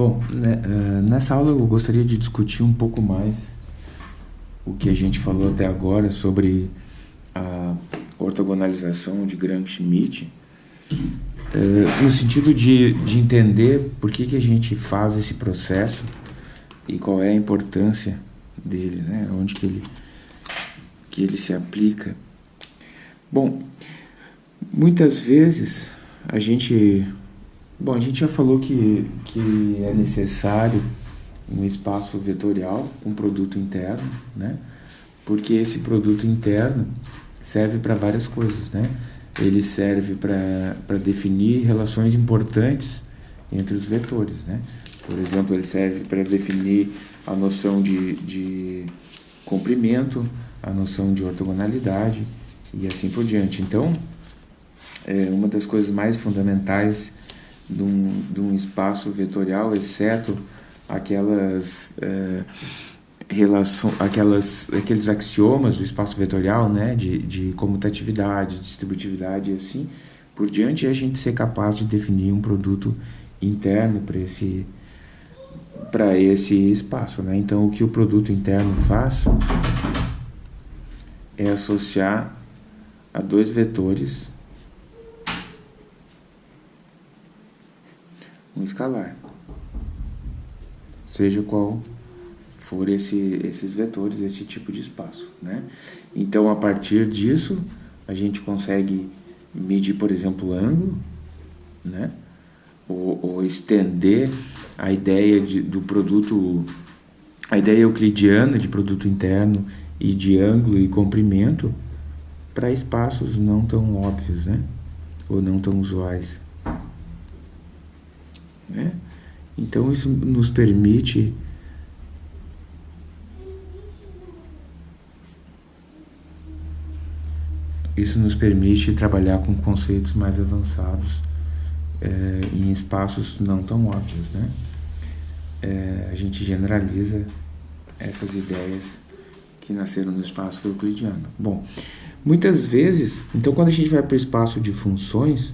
Bom, né, uh, nessa aula eu gostaria de discutir um pouco mais o que a gente falou até agora sobre a ortogonalização de Gram-Schmidt, uh, no sentido de, de entender por que, que a gente faz esse processo e qual é a importância dele, né? onde que ele, que ele se aplica. Bom, muitas vezes a gente Bom, a gente já falou que, que é necessário um espaço vetorial, um produto interno, né? Porque esse produto interno serve para várias coisas, né? Ele serve para definir relações importantes entre os vetores, né? Por exemplo, ele serve para definir a noção de, de comprimento, a noção de ortogonalidade e assim por diante. Então, é uma das coisas mais fundamentais de um, de um espaço vetorial, exceto aquelas, é, relação, aquelas, aqueles axiomas do espaço vetorial, né, de, de comutatividade, distributividade e assim por diante, é a gente ser capaz de definir um produto interno para esse, para esse espaço. Né? Então, o que o produto interno faz é associar a dois vetores um escalar, seja qual for esse, esses vetores, esse tipo de espaço. Né? Então, a partir disso, a gente consegue medir, por exemplo, ângulo, né? ou, ou estender a ideia de, do produto, a ideia euclidiana de produto interno e de ângulo e comprimento para espaços não tão óbvios, né? ou não tão usuais. Né? Então isso nos permite isso nos permite trabalhar com conceitos mais avançados é, em espaços não tão óbvios, né? É, a gente generaliza essas ideias que nasceram no espaço euclidiano. Bom, muitas vezes, então quando a gente vai para o espaço de funções,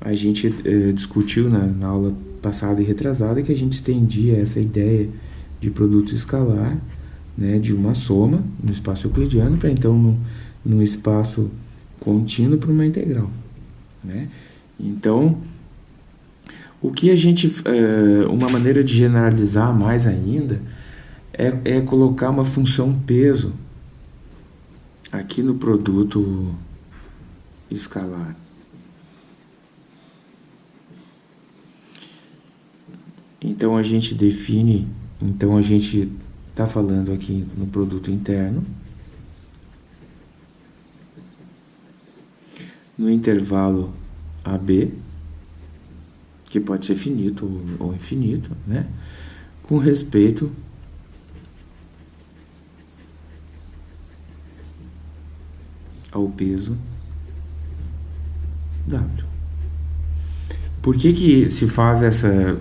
a gente é, discutiu na, na aula passada e retrasada que a gente estendia essa ideia de produto escalar, né, de uma soma no espaço euclidiano para então no, no espaço contínuo para uma integral. Né? Então, o que a gente, é, uma maneira de generalizar mais ainda é, é colocar uma função peso aqui no produto escalar. Então a gente define, então a gente está falando aqui no produto interno, no intervalo AB, que pode ser finito ou, infinito, né? com respeito ao peso W. Por que, que se faz essa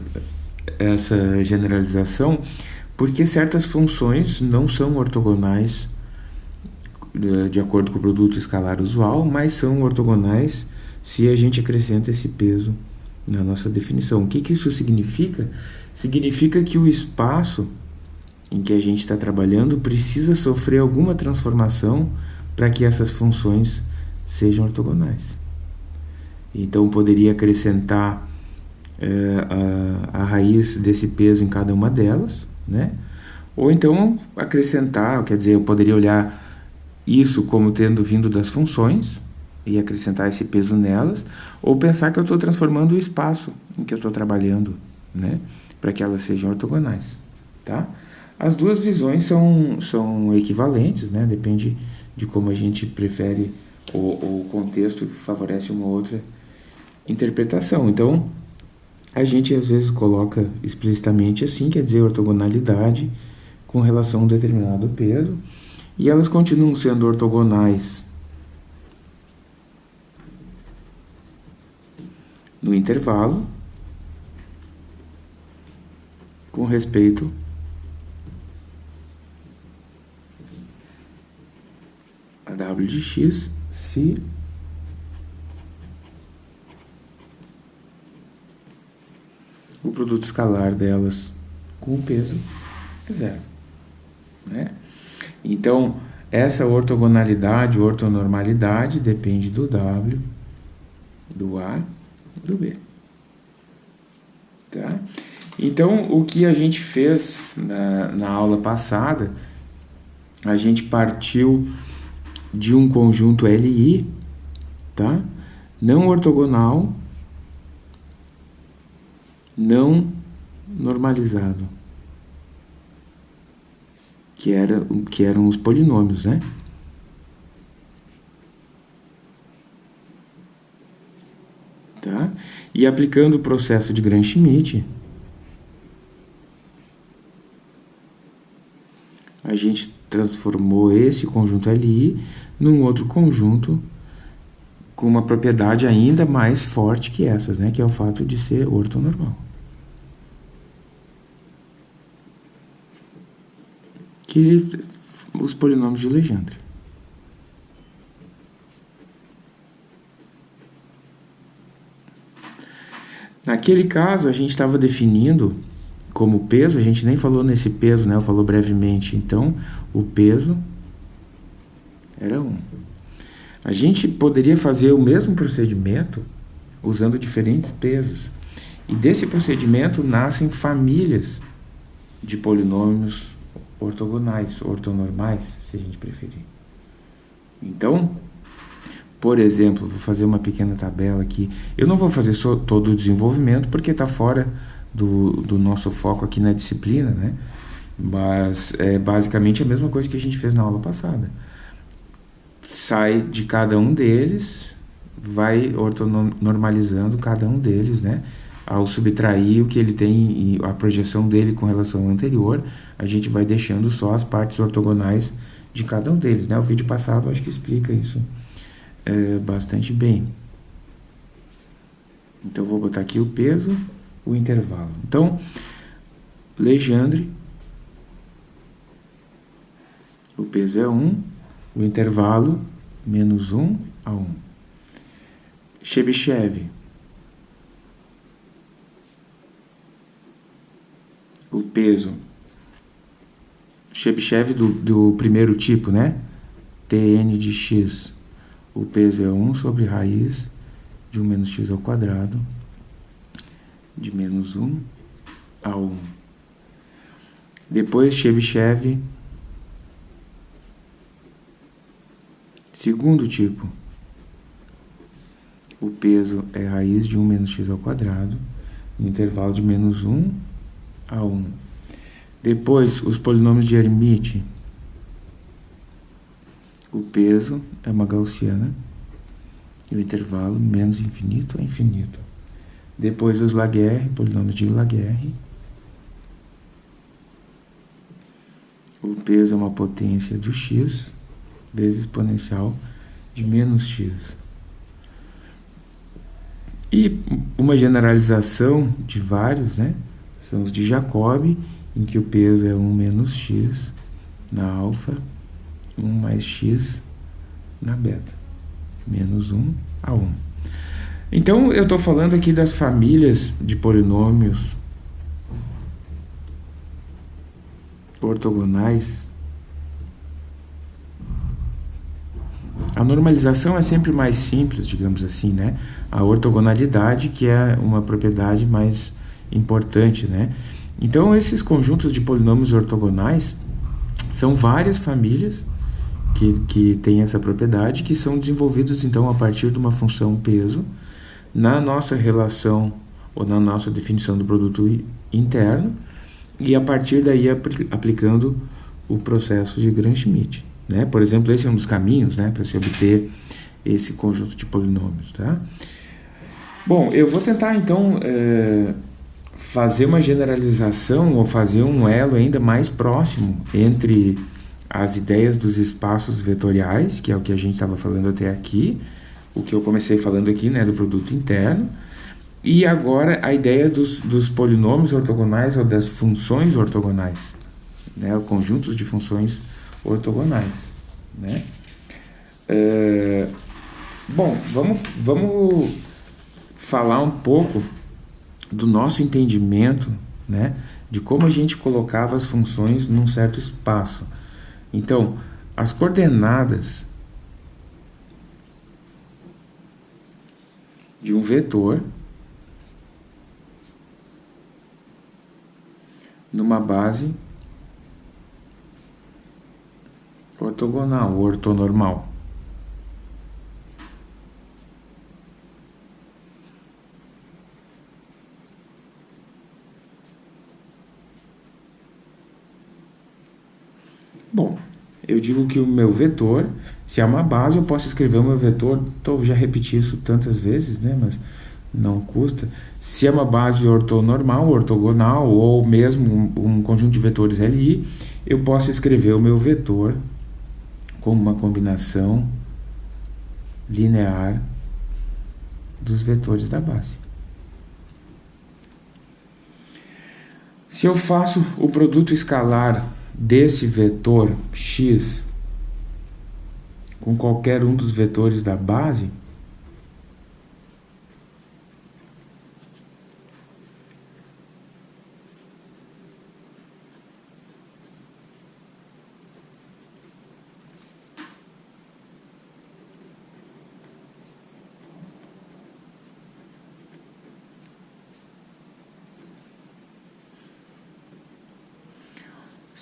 essa generalização porque certas funções não são ortogonais eh, de acordo com o produto escalar usual, mas são ortogonais se a gente acrescenta esse peso na nossa definição. O que, que isso significa? Significa que o espaço em que a gente está trabalhando precisa sofrer alguma transformação para que essas funções sejam ortogonais. Então, poderia acrescentar a, a raiz desse peso em cada uma delas, né? Ou então acrescentar, quer dizer, eu poderia olhar isso como tendo vindo das funções e acrescentar esse peso nelas, ou pensar que eu estou transformando o espaço em que eu estou trabalhando, né? Para que elas sejam ortogonais, tá? As duas visões são, são equivalentes, né? Depende de como a gente prefere ou o contexto favorece uma outra interpretação. Então, a gente às vezes coloca explicitamente assim, quer dizer, ortogonalidade com relação a um determinado peso, e elas continuam sendo ortogonais. No intervalo com respeito a w de x se o produto escalar delas com o peso é zero. Né? Então, essa ortogonalidade, ortonormalidade, depende do W, do A, do B. Tá? Então, o que a gente fez na, na aula passada, a gente partiu de um conjunto LI, tá? não ortogonal, não normalizado, que, era, que eram os polinômios, né? Tá? E aplicando o processo de Gram-Schmidt, a gente transformou esse conjunto LI num outro conjunto com uma propriedade ainda mais forte que essas, né? que é o fato de ser ortonormal. Que os polinômios de Legendre. Naquele caso, a gente estava definindo como peso, a gente nem falou nesse peso, né? Eu falou brevemente. Então, o peso era 1. A gente poderia fazer o mesmo procedimento usando diferentes pesos. E desse procedimento nascem famílias de polinômios ortogonais, ortonormais, se a gente preferir. Então, por exemplo, vou fazer uma pequena tabela aqui. Eu não vou fazer só todo o desenvolvimento porque está fora do, do nosso foco aqui na disciplina, né? Mas é basicamente a mesma coisa que a gente fez na aula passada sai de cada um deles, vai ortonormalizando cada um deles, né? Ao subtrair o que ele tem, a projeção dele com relação ao anterior, a gente vai deixando só as partes ortogonais de cada um deles, né? O vídeo passado acho que explica isso é, bastante bem. Então, vou botar aqui o peso, o intervalo. Então, Legendre, o peso é 1, o intervalo menos 1 a 1. Chebyshev. O peso. Chebyshev do, do primeiro tipo, né? Tn de x. O peso é 1 sobre raiz de 1 menos x ao quadrado de menos 1 a 1. Depois, Chebyshev Segundo tipo, o peso é raiz de 1 menos x ao quadrado, no intervalo de menos 1 a 1. Depois, os polinômios de Hermite. O peso é uma gaussiana e o intervalo menos infinito a infinito. Depois, os Laguerre, polinômios de Laguerre. O peso é uma potência do x vezes exponencial de menos x. E uma generalização de vários, né? São os de Jacobi, em que o peso é 1 menos x na alfa, 1 mais x na beta. Menos 1 a 1. Então, eu estou falando aqui das famílias de polinômios ortogonais A normalização é sempre mais simples, digamos assim, né? A ortogonalidade, que é uma propriedade mais importante, né? Então, esses conjuntos de polinômios ortogonais são várias famílias que, que têm essa propriedade, que são desenvolvidos, então, a partir de uma função peso, na nossa relação ou na nossa definição do produto interno, e a partir daí aplicando o processo de Gram-Schmidt. Né? Por exemplo, esse é um dos caminhos né, para se obter esse conjunto de polinômios. Tá? Bom, eu vou tentar então é, fazer uma generalização ou fazer um elo ainda mais próximo entre as ideias dos espaços vetoriais, que é o que a gente estava falando até aqui, o que eu comecei falando aqui, né, do produto interno, e agora a ideia dos, dos polinômios ortogonais ou das funções ortogonais, né, conjuntos de funções ortogonais. Né? É, bom, vamos, vamos falar um pouco do nosso entendimento, né, de como a gente colocava as funções num certo espaço. Então, as coordenadas de um vetor numa base ortogonal, ortonormal. Bom, eu digo que o meu vetor, se é uma base, eu posso escrever o meu vetor, tô, já repeti isso tantas vezes, né, mas não custa. Se é uma base ortonormal, ortogonal, ou mesmo um, um conjunto de vetores LI, eu posso escrever o meu vetor como uma combinação linear dos vetores da base. Se eu faço o produto escalar desse vetor x com qualquer um dos vetores da base,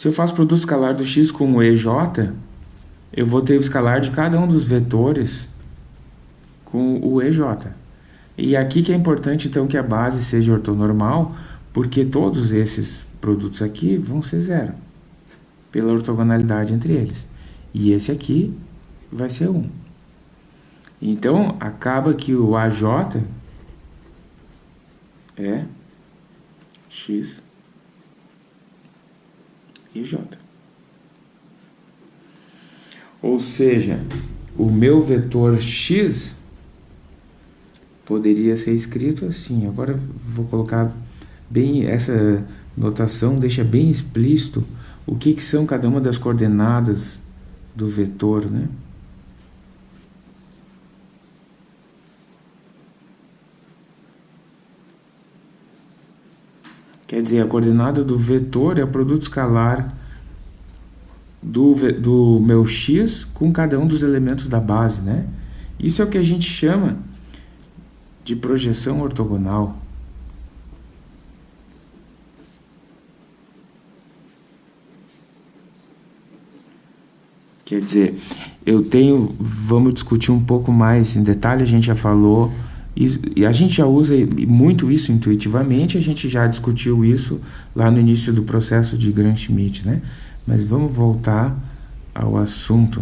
Se eu faço produto escalar do x com o EJ, eu vou ter o escalar de cada um dos vetores com o EJ. E aqui que é importante então que a base seja ortonormal, porque todos esses produtos aqui vão ser zero, pela ortogonalidade entre eles. E esse aqui vai ser 1. Então, acaba que o AJ é x e J. Ou seja, o meu vetor x poderia ser escrito assim. Agora vou colocar bem essa notação, deixa bem explícito o que, que são cada uma das coordenadas do vetor, né? Quer dizer, a coordenada do vetor é o produto escalar do, do meu x com cada um dos elementos da base, né? Isso é o que a gente chama de projeção ortogonal. Quer dizer, eu tenho, vamos discutir um pouco mais em detalhe, a gente já falou e, a gente já usa muito isso intuitivamente, a gente já discutiu isso lá no início do processo de Gram-Schmidt, né? Mas vamos voltar ao assunto.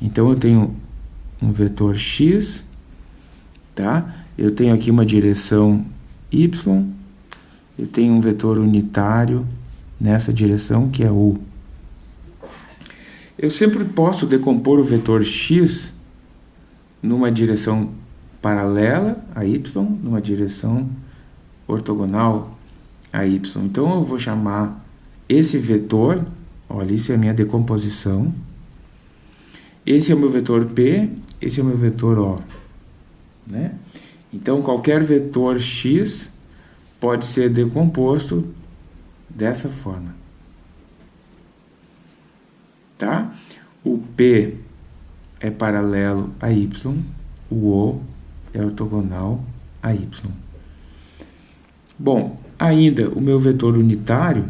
Então, eu tenho um vetor x, tá? Eu tenho aqui uma direção y, eu tenho um vetor unitário nessa direção, que é u. Eu sempre posso decompor o vetor x numa direção paralela a y numa direção ortogonal a y. Então, eu vou chamar esse vetor, olha, isso é a minha decomposição. Esse é o meu vetor P, esse é o meu vetor O. Né? Então, qualquer vetor x pode ser decomposto dessa forma. Tá? O P é paralelo a y, o O é ortogonal a y. Bom, ainda o meu vetor unitário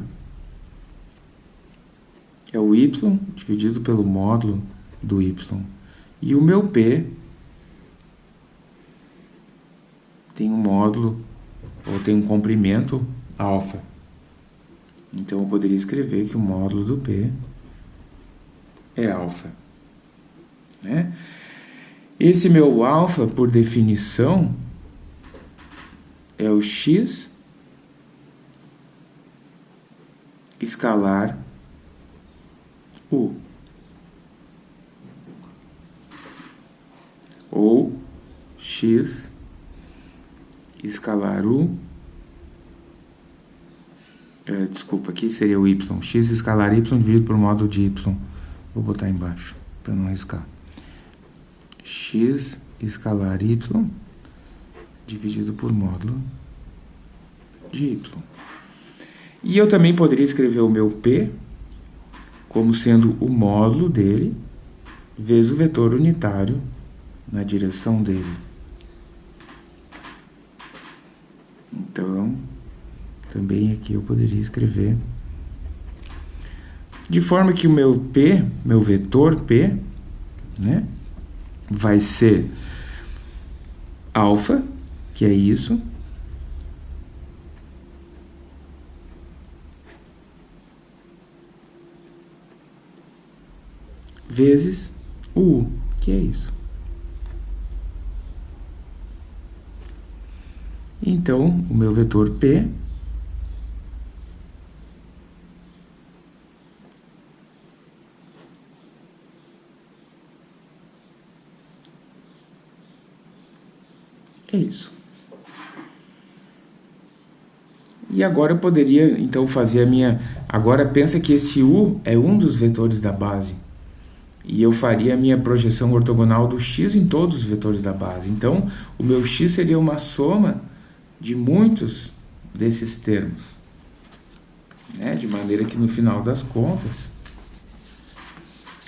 é o y dividido pelo módulo do y. E o meu p tem um módulo, ou tem um comprimento alfa. Então, eu poderia escrever que o módulo do p é alfa. Né? Esse meu alfa, por definição, é o x escalar u. Ou x escalar u. É, desculpa, aqui seria o y. x escalar y dividido por módulo de y. Vou botar embaixo, para não arriscar x escalar y dividido por módulo de y. E eu também poderia escrever o meu p como sendo o módulo dele vezes o vetor unitário na direção dele. Então, também aqui eu poderia escrever de forma que o meu P, meu vetor P, né, vai ser alfa, que é isso, vezes o U, que é isso. Então, o meu vetor P É isso. E agora eu poderia, então, fazer a minha... Agora pensa que esse U é um dos vetores da base. E eu faria a minha projeção ortogonal do x em todos os vetores da base. Então, o meu x seria uma soma de muitos desses termos. Né? De maneira que, no final das contas...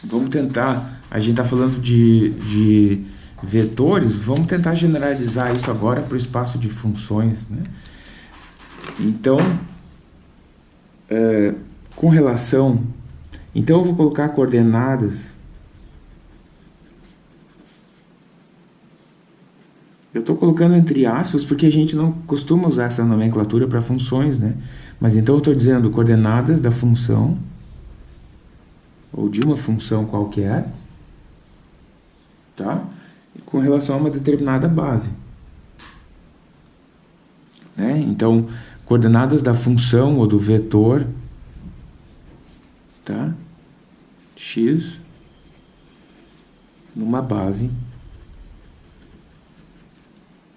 Vamos tentar... A gente está falando de... de vetores, vamos tentar generalizar isso agora para o espaço de funções. Né? Então, é, com relação... Então, eu vou colocar coordenadas... Eu estou colocando entre aspas porque a gente não costuma usar essa nomenclatura para funções, né? Mas então eu estou dizendo coordenadas da função ou de uma função qualquer, tá? Com relação a uma determinada base. Né? Então, coordenadas da função ou do vetor tá? x numa base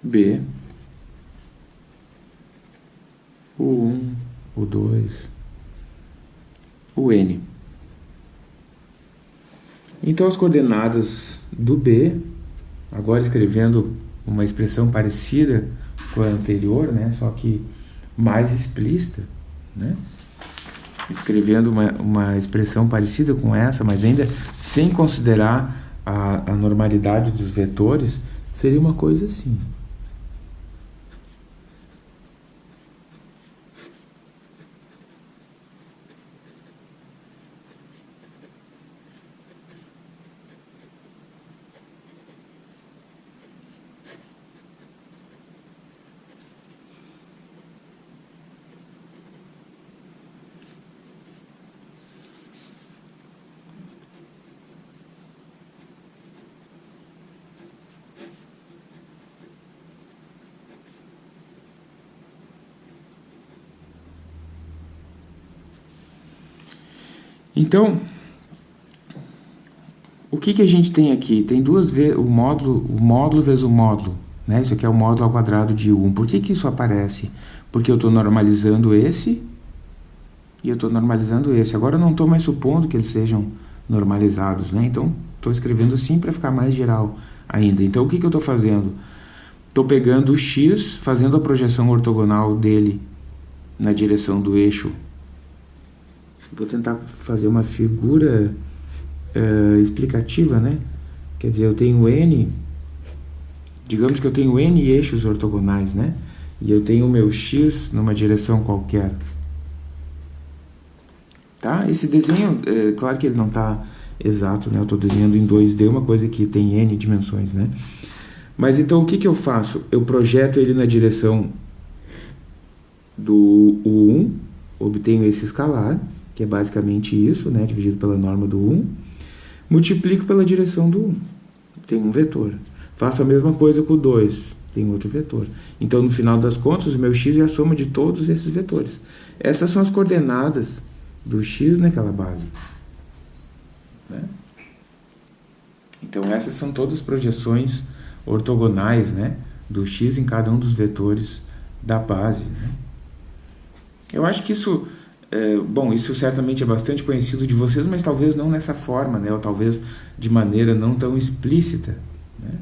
B, o 1, o 2, o n. Então, as coordenadas do B agora escrevendo uma expressão parecida com a anterior, né? só que mais explícita, né? escrevendo uma, uma expressão parecida com essa, mas ainda sem considerar a, a normalidade dos vetores, seria uma coisa assim. Então, o que, que a gente tem aqui? Tem duas vezes o módulo, o módulo vezes o módulo. Né? Isso aqui é o módulo ao quadrado de 1. Por que, que isso aparece? Porque eu estou normalizando esse e eu estou normalizando esse. Agora eu não estou mais supondo que eles sejam normalizados. Né? Então, estou escrevendo assim para ficar mais geral ainda. Então, o que, que eu estou fazendo? Estou pegando o x, fazendo a projeção ortogonal dele na direção do eixo Vou tentar fazer uma figura uh, explicativa, né? Quer dizer, eu tenho N, digamos que eu tenho N eixos ortogonais, né? E eu tenho o meu X numa direção qualquer. Tá? Esse desenho, é, claro que ele não está exato, né? Eu estou desenhando em 2D, uma coisa que tem N dimensões, né? Mas então o que, que eu faço? Eu projeto ele na direção do U1, obtenho esse escalar, que é basicamente isso, né, dividido pela norma do 1, multiplico pela direção do 1, tem um vetor. Faço a mesma coisa com o 2, tem outro vetor. Então, no final das contas, o meu x é a soma de todos esses vetores. Essas são as coordenadas do x naquela base. Né? Então, essas são todas projeções ortogonais né, do x em cada um dos vetores da base. Né? Eu acho que isso é, bom, isso certamente é bastante conhecido de vocês, mas talvez não nessa forma, né? ou talvez de maneira não tão explícita. Né?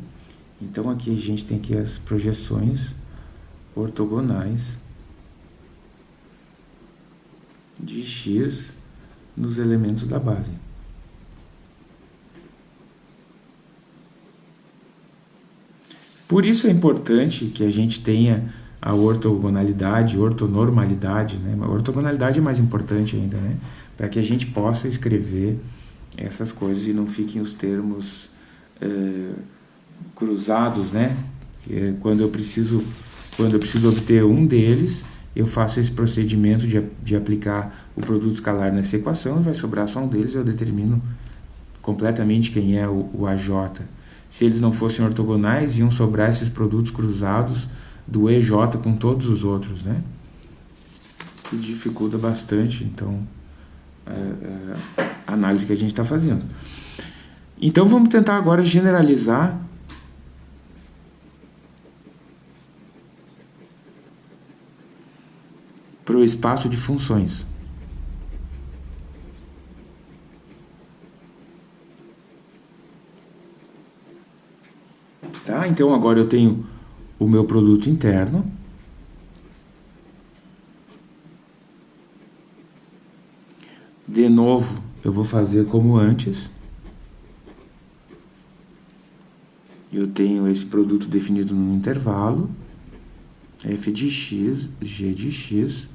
Então aqui a gente tem aqui as projeções ortogonais de x nos elementos da base. Por isso é importante que a gente tenha a ortogonalidade, ortonormalidade, né? A ortogonalidade é mais importante ainda, né? Para que a gente possa escrever essas coisas e não fiquem os termos eh, cruzados, né? É quando eu preciso quando eu preciso obter um deles, eu faço esse procedimento de, de aplicar o produto escalar nessa equação e vai sobrar só um deles, eu determino completamente quem é o, o AJ. Se eles não fossem ortogonais, iam sobrar esses produtos cruzados do EJ com todos os outros, né? Que dificulta bastante, então, é, é, a análise que a gente está fazendo. Então, vamos tentar agora generalizar para o espaço de funções. Tá? Então agora eu tenho o meu produto interno. De novo, eu vou fazer como antes. Eu tenho esse produto definido no intervalo, f de x, g de x,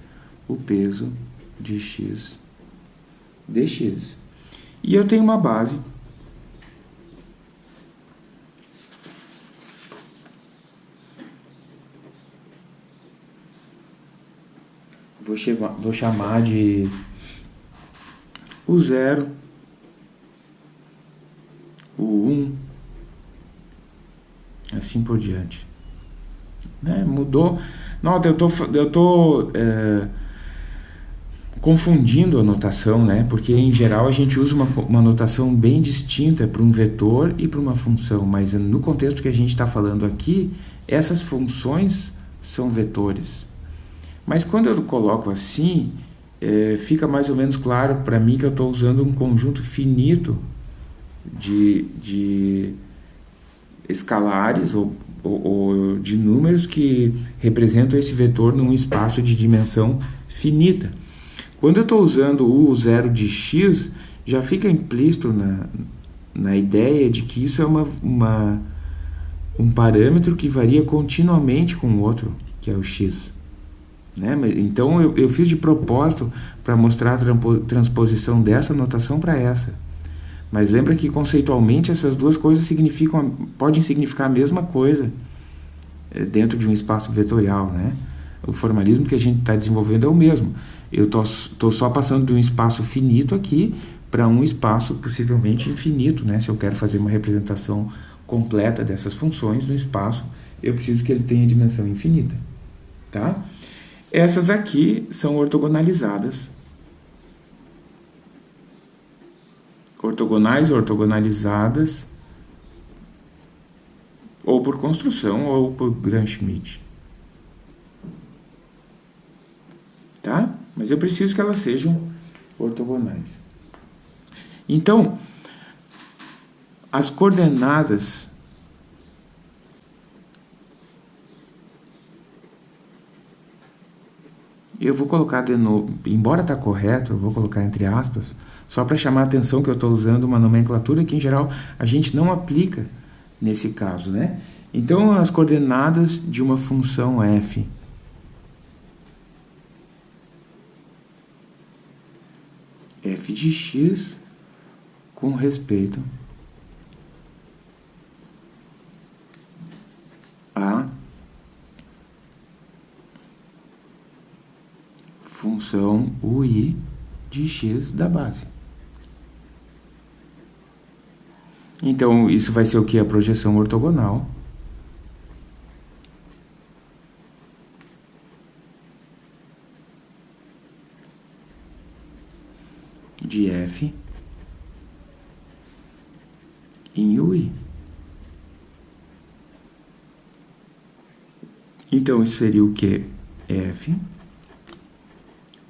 o peso de x dx. E eu tenho uma base vou, vou chamar de o zero, o um, assim por diante. Né? Mudou. Nota, eu tô, eu tô é, confundindo a notação, né? Porque em geral a gente usa uma, uma notação bem distinta para um vetor e para uma função, mas no contexto que a gente está falando aqui, essas funções são vetores. Mas quando eu coloco assim, é, fica mais ou menos claro para mim que eu estou usando um conjunto finito de, de escalares ou, ou, ou, de números que representam esse vetor num espaço de dimensão finita. Quando eu estou usando o zero de x, já fica implícito na, na ideia de que isso é uma, uma, um parâmetro que varia continuamente com o outro, que é o x. Né? Então eu, eu fiz de propósito para mostrar a transposição dessa notação para essa. Mas lembra que conceitualmente essas duas coisas significam, podem significar a mesma coisa eh, dentro de um espaço vetorial. Né? O formalismo que a gente está desenvolvendo é o mesmo. Eu estou só passando de um espaço finito aqui para um espaço possivelmente infinito. Né? Se eu quero fazer uma representação completa dessas funções no espaço, eu preciso que ele tenha dimensão infinita. Tá? Essas aqui são ortogonalizadas. Ortogonais, ortogonalizadas, ou por construção ou por Gram-Schmidt. Tá? Mas eu preciso que elas sejam ortogonais. Então, as coordenadas Eu vou colocar de novo, embora está correto, eu vou colocar entre aspas, só para chamar a atenção que eu estou usando uma nomenclatura que, em geral, a gente não aplica nesse caso, né? Então, as coordenadas de uma função f f de x com respeito função ui de x da base. Então, isso vai ser o que? A projeção ortogonal. de f em ui. Então, isso seria o que? f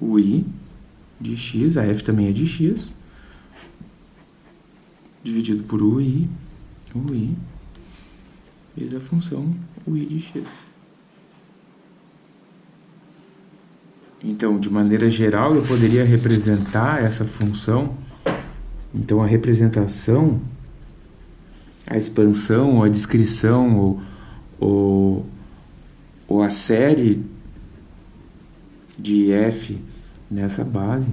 o i de x, a f também é de x, dividido por o i, o i, vezes a função o i de x. Então, de maneira geral, eu poderia representar essa função. Então, a representação, a expansão, a descrição, ou, ou, ou a série de f nessa base.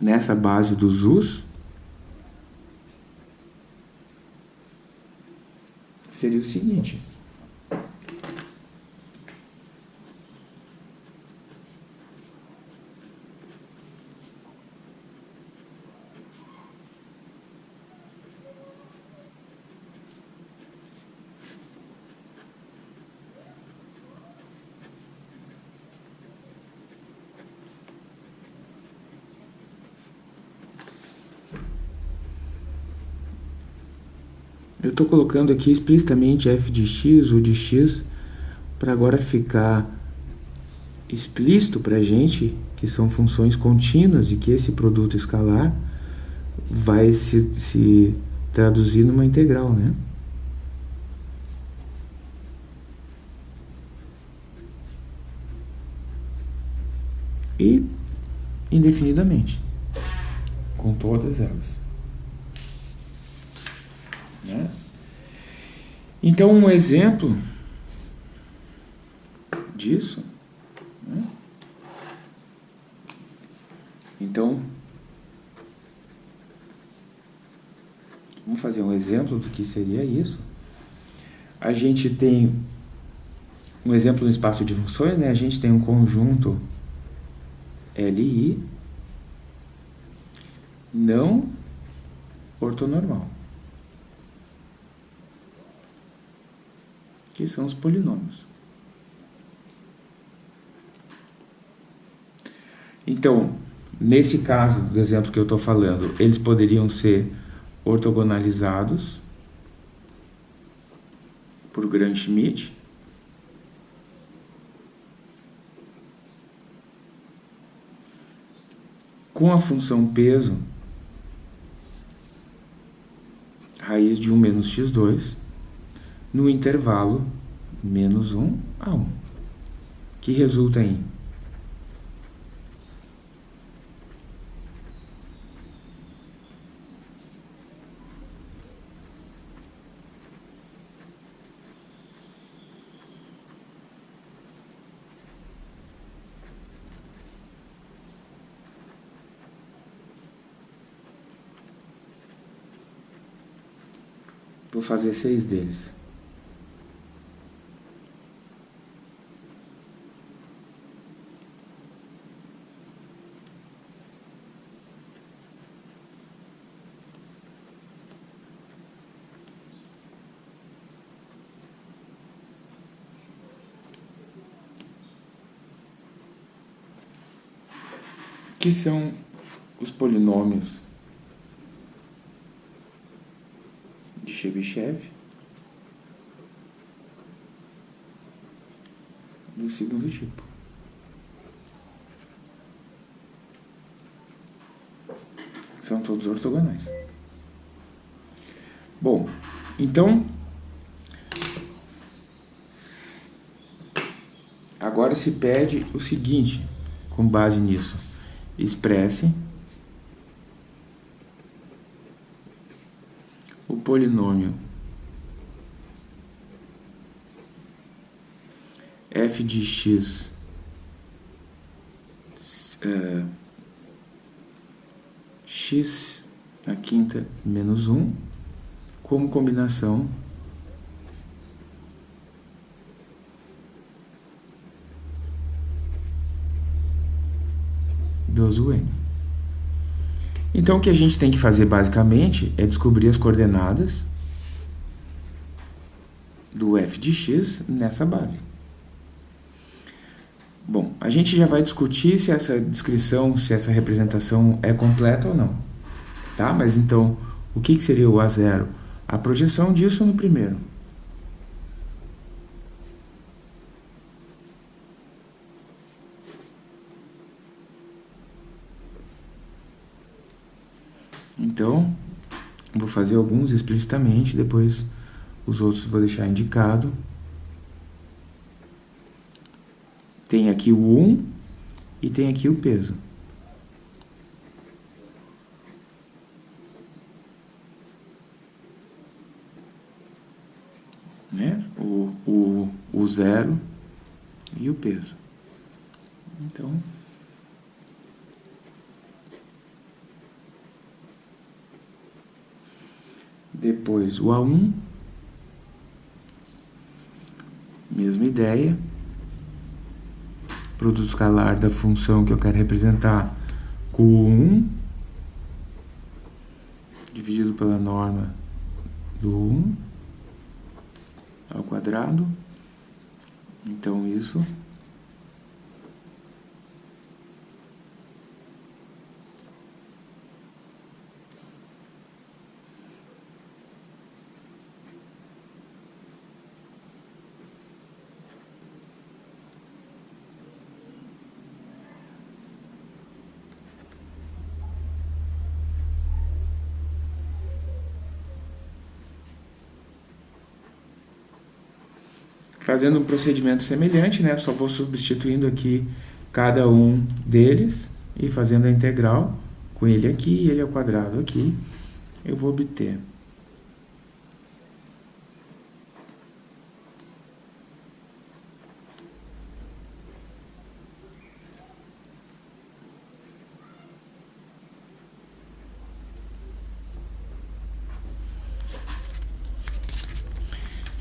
Nessa base dos us seria o seguinte estou colocando aqui explicitamente f de x ou de x para agora ficar explícito para a gente que são funções contínuas e que esse produto escalar vai se, se traduzir numa integral, né? E indefinidamente, com todas elas. Né? Então, um exemplo disso. Né? Então, vamos fazer um exemplo do que seria isso. A gente tem um exemplo no espaço de funções, né? A gente tem um conjunto LI não ortonormal. Que são os polinômios. Então, nesse caso do exemplo que eu estou falando, eles poderiam ser ortogonalizados por Gram-Schmidt. Com a função peso, raiz de 1 menos x2, no intervalo menos 1 a 1, que resulta em Vou fazer seis deles. Que são os polinômios de Chebyshev do segundo tipo. São todos ortogonais. Bom, então agora se pede o seguinte com base nisso expresse. O polinômio. F de x é, x na quinta menos 1 como combinação dos UN. Então, o que a gente tem que fazer, basicamente, é descobrir as coordenadas do f de x nessa base. Bom, a gente já vai discutir se essa descrição, se essa representação é completa ou não. Tá? Mas então, o que seria o A0? A projeção disso no primeiro. Então, vou fazer alguns explicitamente, depois Os outros vou deixar indicado. Tem aqui o 1 e tem aqui o peso. Né? O, o, o zero e o peso. Então... Depois o A1, mesma ideia, produto escalar da função que eu quero representar com o 1, dividido pela norma do 1 ao quadrado. Então, isso Fazendo um procedimento semelhante, né? Só vou substituindo aqui cada um deles e fazendo a integral com ele aqui e ele ao quadrado aqui, eu vou obter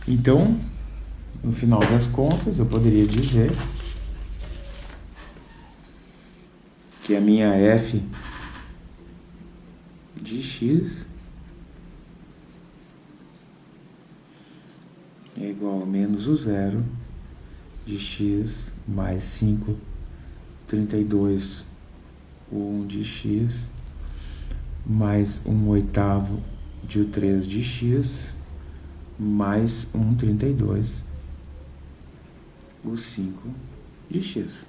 Então, no final das contas, eu poderia dizer que a minha f de x é igual a menos o zero de x mais 5, 32, o 1 de x, mais 1 oitavo de o 3 de x, mais 1, 32 o 5 de x.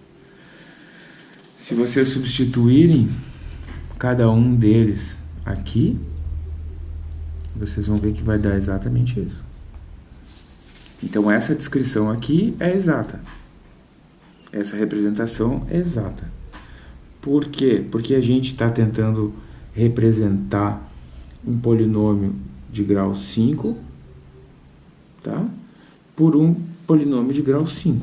Se vocês substituírem cada um deles aqui, vocês vão ver que vai dar exatamente isso. Então, essa descrição aqui é exata. Essa representação é exata. Por quê? Porque a gente está tentando representar um polinômio de grau 5, tá? Por um polinômio de grau 5.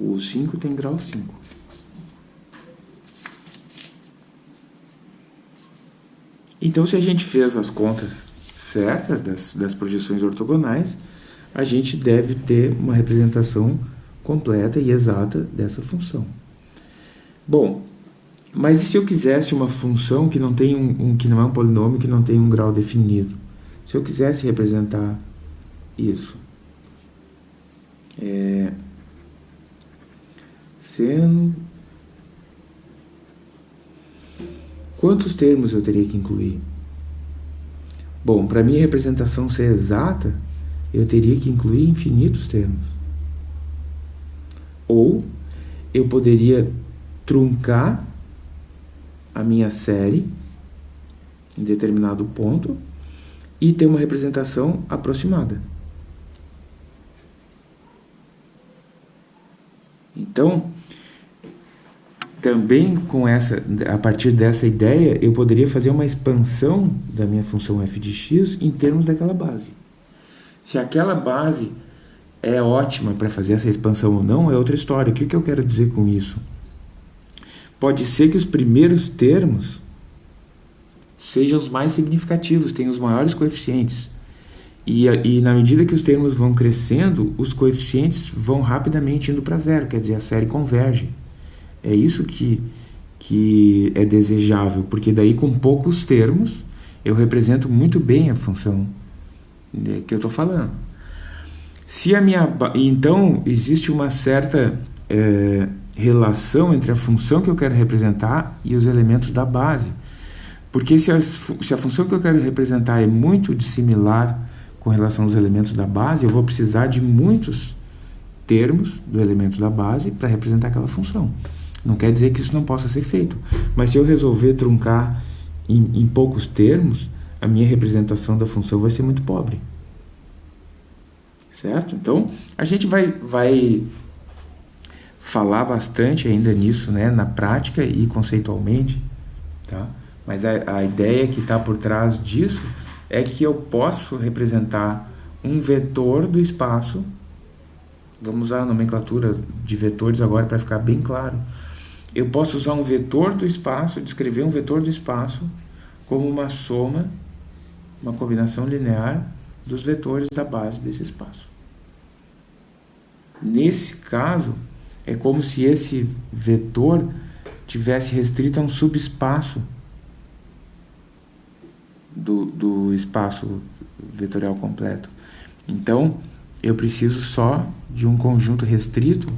O 5 tem grau 5. Então, se a gente fez as contas certas das, das projeções ortogonais, a gente deve ter uma representação completa e exata dessa função. Bom, mas e se eu quisesse uma função que não, tem um, um, que não é um polinômio, que não tem um grau definido? Se eu quisesse representar isso, é, seno. Quantos termos eu teria que incluir? Bom, para minha representação ser exata, eu teria que incluir infinitos termos. Ou eu poderia truncar a minha série em determinado ponto e ter uma representação aproximada. Então, também com essa, a partir dessa ideia, eu poderia fazer uma expansão da minha função f de x em termos daquela base. Se aquela base é ótima para fazer essa expansão ou não, é outra história. O que, que eu quero dizer com isso? Pode ser que os primeiros termos sejam os mais significativos, tenham os maiores coeficientes. E, e na medida que os termos vão crescendo, os coeficientes vão rapidamente indo para zero, quer dizer, a série converge. É isso que, que é desejável, porque daí com poucos termos eu represento muito bem a função né, que eu estou falando. Se a minha, então, existe uma certa é, relação entre a função que eu quero representar e os elementos da base. Porque se, as, se a função que eu quero representar é muito similar com relação aos elementos da base, eu vou precisar de muitos termos do elemento da base para representar aquela função. Não quer dizer que isso não possa ser feito, mas se eu resolver truncar em, em poucos termos, a minha representação da função vai ser muito pobre. Certo? Então, a gente vai, vai falar bastante ainda nisso, né, na prática e conceitualmente, tá? Mas a, a ideia que está por trás disso é que eu posso representar um vetor do espaço, vamos usar a nomenclatura de vetores agora para ficar bem claro, eu posso usar um vetor do espaço, descrever um vetor do espaço como uma soma, uma combinação linear dos vetores da base desse espaço. Nesse caso, é como se esse vetor tivesse restrito a um subespaço do, do espaço vetorial completo. Então, eu preciso só de um conjunto restrito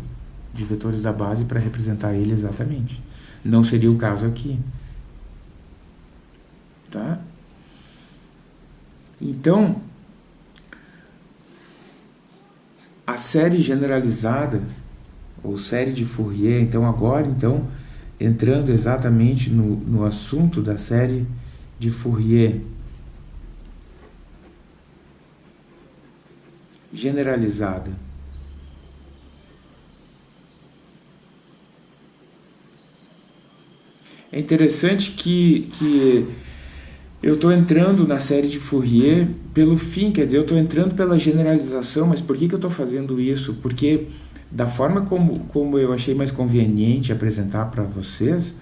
de vetores da base para representar ele exatamente. Não seria o caso aqui. Tá? Então, a série generalizada, ou série de Fourier, então agora, então, entrando exatamente no, no assunto da série de Fourier, generalizada. É interessante que, que eu estou entrando na série de Fourier pelo fim, quer dizer, eu estou entrando pela generalização, mas por que, que eu estou fazendo isso? Porque da forma como, como eu achei mais conveniente apresentar para vocês,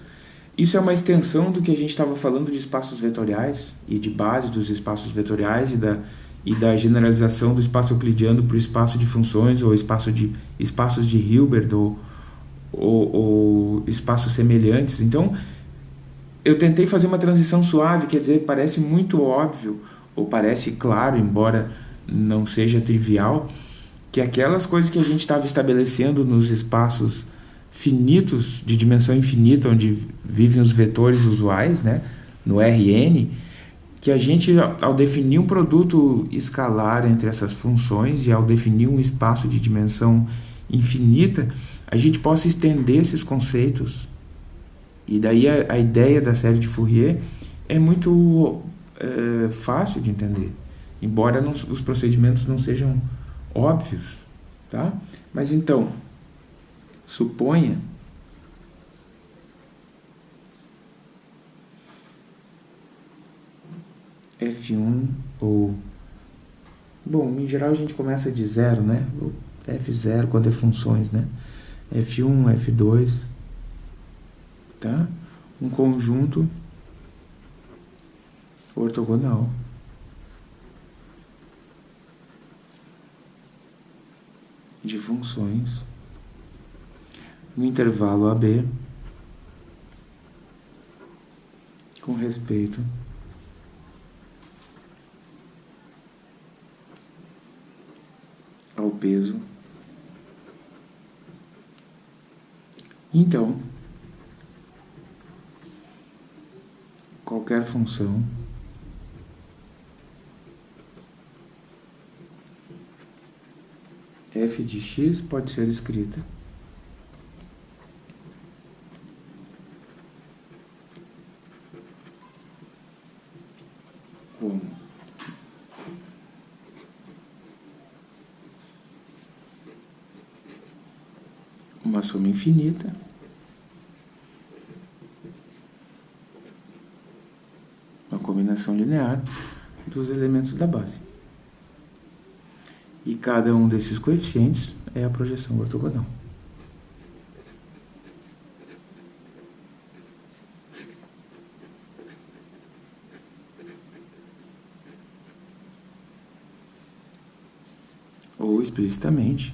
isso é uma extensão do que a gente estava falando de espaços vetoriais e de base dos espaços vetoriais e da, e da generalização do espaço euclidiano para o espaço de funções ou espaço de, espaços de Hilbert ou, ou, ou espaços semelhantes. Então, eu tentei fazer uma transição suave, quer dizer, parece muito óbvio, ou parece claro, embora não seja trivial, que aquelas coisas que a gente estava estabelecendo nos espaços finitos, de dimensão infinita, onde vivem os vetores usuais, né, no Rn, que a gente, ao definir um produto escalar entre essas funções e ao definir um espaço de dimensão infinita, a gente possa estender esses conceitos e daí a, a ideia da série de Fourier é muito é, fácil de entender, embora não, os procedimentos não sejam óbvios, tá? Mas então, suponha F1 ou... Bom, em geral a gente começa de zero, né? F0 quando é funções, né? F1, F2 tá? Um conjunto ortogonal. de funções no intervalo AB com respeito ao peso. Então, qualquer função f de x pode ser escrita como uma soma infinita combinação linear dos elementos da base. E cada um desses coeficientes é a projeção ortogonal. Ou explicitamente,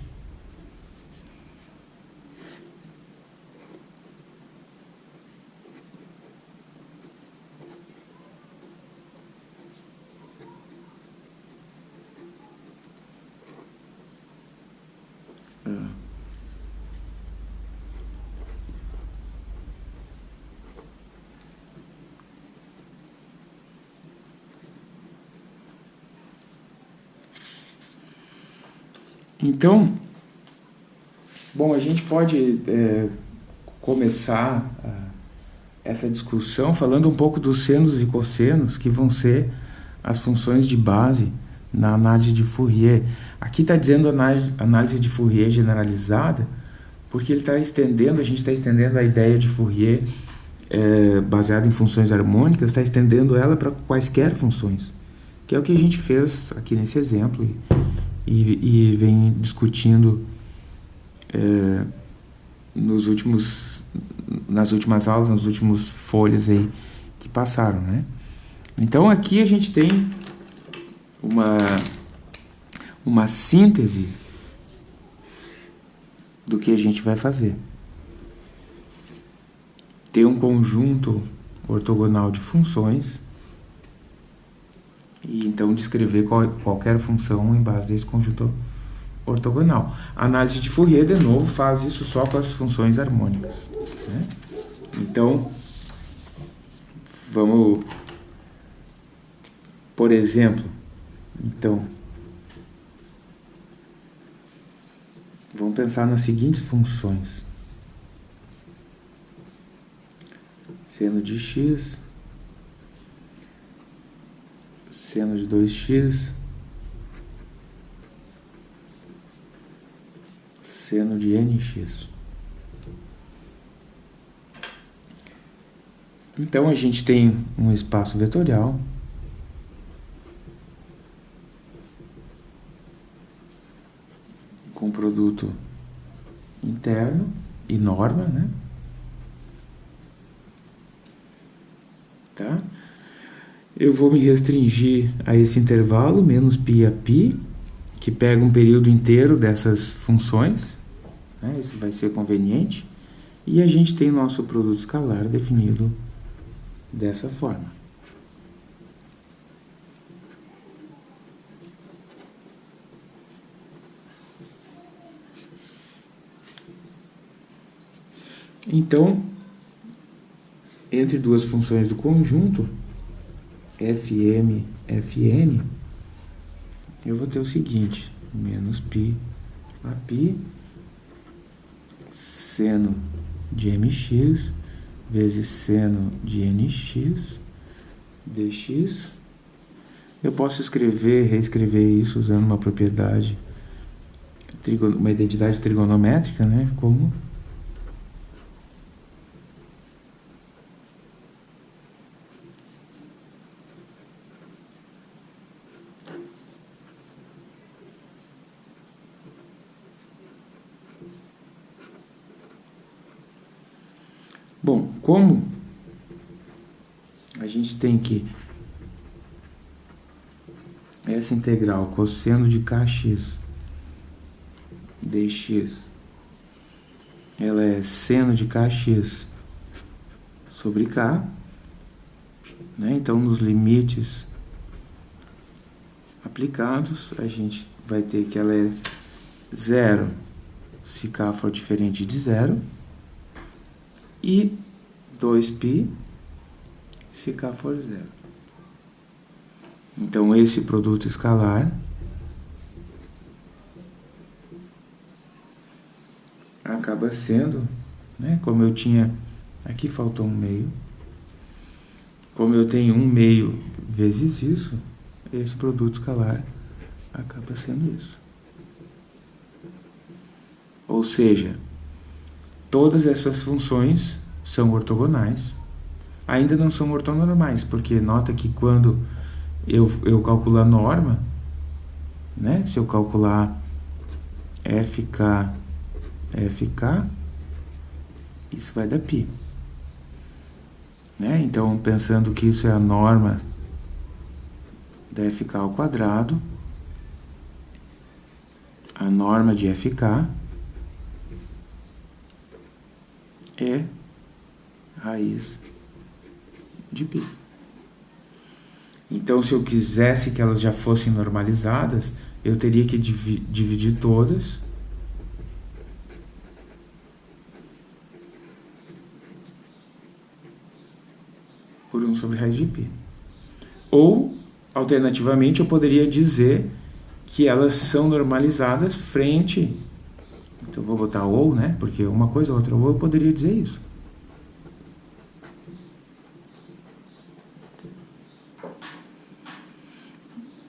Então, bom, a gente pode é, começar a, essa discussão falando um pouco dos senos e cossenos, que vão ser as funções de base na análise de Fourier. Aqui está dizendo análise, análise de Fourier generalizada, porque ele está estendendo, a gente está estendendo a ideia de Fourier é, baseada em funções harmônicas, está estendendo ela para quaisquer funções, que é o que a gente fez aqui nesse exemplo e, e, vem discutindo é, nos últimos, nas últimas aulas, nas últimas folhas aí que passaram, né? Então aqui a gente tem uma, uma síntese do que a gente vai fazer. Ter um conjunto ortogonal de funções e então descrever qual, qualquer função em base desse conjunto ortogonal. A análise de Fourier, de novo, faz isso só com as funções harmônicas. Né? Então, vamos, por exemplo, então, vamos pensar nas seguintes funções. Seno de x, seno de 2x, seno de nx. Então a gente tem um espaço vetorial com produto interno e norma, né? Tá? Eu vou me restringir a esse intervalo, menos π a π, que pega um período inteiro dessas funções, né? Isso vai ser conveniente. E a gente tem nosso produto escalar definido dessa forma. Então, entre duas funções do conjunto, fm, fn, eu vou ter o seguinte, menos π a π, seno de mx, vezes seno de nx, dx. Eu posso escrever, reescrever isso usando uma propriedade, uma identidade trigonométrica, né, como Bom, como a gente tem que essa integral cosseno de kx dx ela é seno de kx sobre k, né? Então nos limites aplicados, a gente vai ter que ela é zero se k for diferente de zero e 2π se k for zero. Então, esse produto escalar acaba sendo, né, como eu tinha, aqui faltou um meio, como eu tenho um meio vezes isso, esse produto escalar acaba sendo isso. Ou seja, Todas essas funções são ortogonais. Ainda não são ortonormais, porque nota que quando eu, eu calculo a norma, né? se eu calcular FK, FK, isso vai dar π. Né? Então, pensando que isso é a norma da FK ao quadrado, a norma de FK é raiz de. Então, se eu quisesse que elas já fossem normalizadas, eu teria que dividir todas por 1 sobre raiz de π. Ou, alternativamente, eu poderia dizer que elas são normalizadas frente então eu vou botar ou, né? Porque uma coisa ou outra, ou eu poderia dizer isso.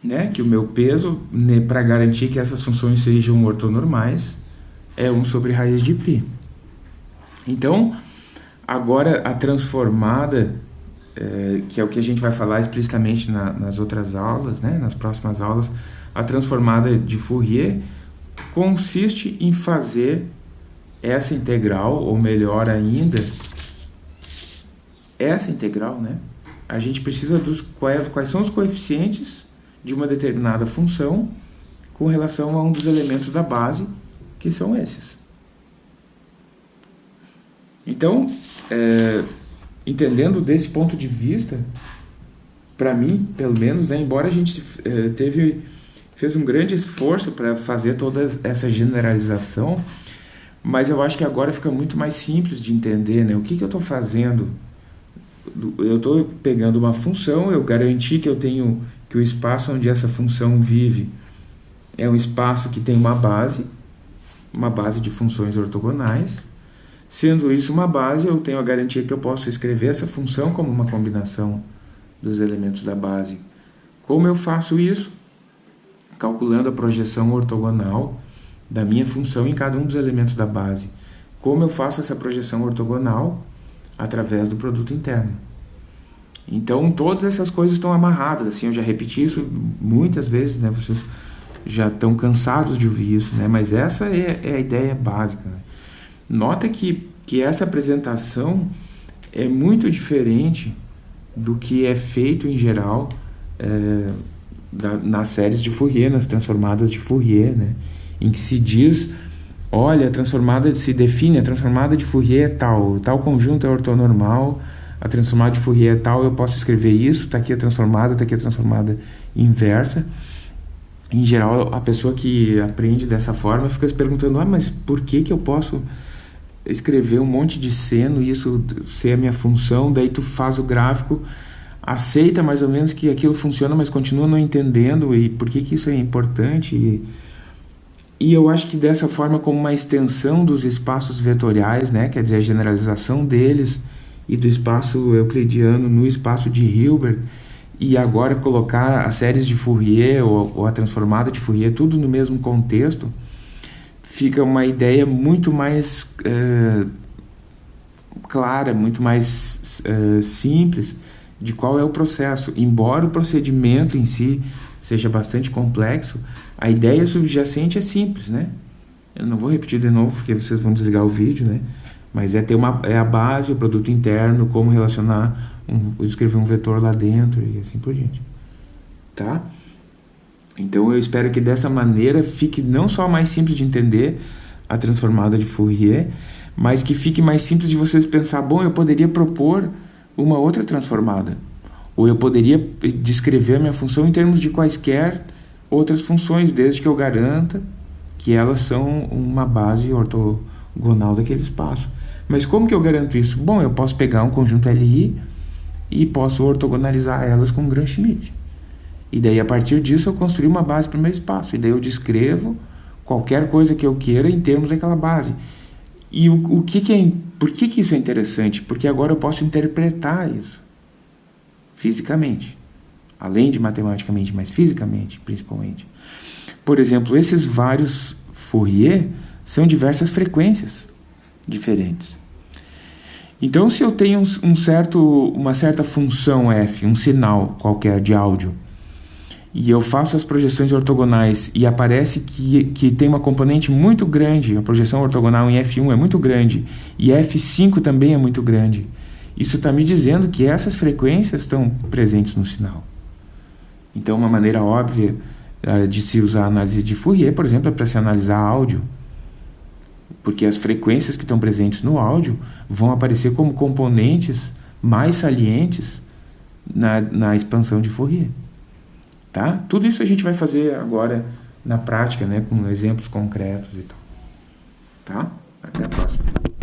Né, que o meu peso, né, para garantir que essas funções sejam ortonormais, é 1 sobre raiz de π. Então, agora a transformada, é, que é o que a gente vai falar explicitamente na, nas outras aulas, né, nas próximas aulas, a transformada de Fourier consiste em fazer essa integral, ou melhor ainda, essa integral, né? A gente precisa dos quais, quais são os coeficientes de uma determinada função com relação a um dos elementos da base, que são esses. Então, é, entendendo desse ponto de vista, para mim, pelo menos, né, embora a gente é, teve fez um grande esforço para fazer toda essa generalização, mas eu acho que agora fica muito mais simples de entender, né? O que, que eu estou fazendo? Eu estou pegando uma função, eu garanti que eu tenho que o espaço onde essa função vive é um espaço que tem uma base, uma base de funções ortogonais. Sendo isso uma base, eu tenho a garantia que eu posso escrever essa função como uma combinação dos elementos da base. Como eu faço isso? calculando a projeção ortogonal da minha função em cada um dos elementos da base. Como eu faço essa projeção ortogonal? Através do produto interno. Então, todas essas coisas estão amarradas, assim, eu já repeti isso muitas vezes, né? Vocês já estão cansados de ouvir isso, né? Mas essa é, é a ideia básica. Né? Nota que, que essa apresentação é muito diferente do que é feito em geral é, da, nas séries de Fourier, nas transformadas de Fourier, né? em que se diz, olha, a transformada se define, a transformada de Fourier é tal, tal conjunto é ortonormal, a transformada de Fourier é tal, eu posso escrever isso, está aqui a transformada, está aqui a transformada inversa. Em geral, a pessoa que aprende dessa forma fica se perguntando, ah, mas por que, que eu posso escrever um monte de seno e isso ser a minha função, daí tu faz o gráfico aceita mais ou menos que aquilo funciona, mas continua não entendendo e por que, que isso é importante. E, e eu acho que dessa forma, como uma extensão dos espaços vetoriais, né, quer dizer, a generalização deles e do espaço euclidiano no espaço de Hilbert, e agora colocar as séries de Fourier ou, ou a transformada de Fourier, tudo no mesmo contexto, fica uma ideia muito mais uh, clara, muito mais uh, simples de qual é o processo. Embora o procedimento em si seja bastante complexo, a ideia subjacente é simples, né? Eu não vou repetir de novo porque vocês vão desligar o vídeo, né? Mas é ter uma é a base, o produto interno, como relacionar, um, escrever um vetor lá dentro e assim por diante. Tá? Então eu espero que dessa maneira fique não só mais simples de entender a transformada de Fourier, mas que fique mais simples de vocês pensar, bom, eu poderia propor uma outra transformada. Ou eu poderia descrever a minha função em termos de quaisquer outras funções, desde que eu garanta que elas são uma base ortogonal daquele espaço. Mas como que eu garanto isso? Bom, eu posso pegar um conjunto LI e posso ortogonalizar elas com Gram-Schmidt. E daí, a partir disso, eu construir uma base para o meu espaço. E daí eu descrevo qualquer coisa que eu queira em termos daquela base. E o, o que, que é, por que, que isso é interessante? Porque agora eu posso interpretar isso fisicamente, além de matematicamente, mas fisicamente principalmente. Por exemplo, esses vários Fourier são diversas frequências diferentes. Então, se eu tenho um certo, uma certa função f, um sinal qualquer de áudio, e eu faço as projeções ortogonais e aparece que, que tem uma componente muito grande, a projeção ortogonal em F1 é muito grande e F5 também é muito grande, isso está me dizendo que essas frequências estão presentes no sinal. Então, uma maneira óbvia uh, de se usar a análise de Fourier, por exemplo, é para se analisar áudio, porque as frequências que estão presentes no áudio vão aparecer como componentes mais salientes na, na expansão de Fourier. Tá? Tudo isso a gente vai fazer agora na prática, né, com exemplos concretos e tal. Tá? Até a próxima.